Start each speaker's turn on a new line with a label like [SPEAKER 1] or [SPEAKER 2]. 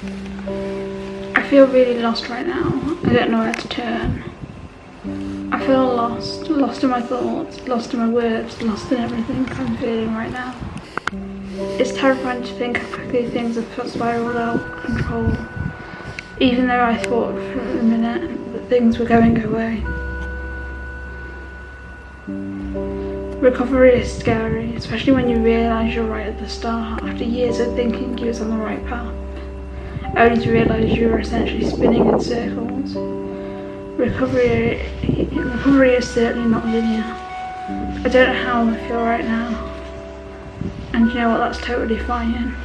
[SPEAKER 1] I feel really lost right now. I don't know where to turn. I feel lost, lost in my thoughts, lost in my words, lost in everything I'm feeling right now. It's terrifying to think how quickly things have spiraled out of control, even though I thought for a minute that things were going away. Recovery is scary, especially when you realise you're right at the start, after years of thinking you was on the right path, only to realise you are essentially spinning in circles. Recovery, recovery is certainly not linear. I don't know how I feel right now, and you know what, that's totally fine.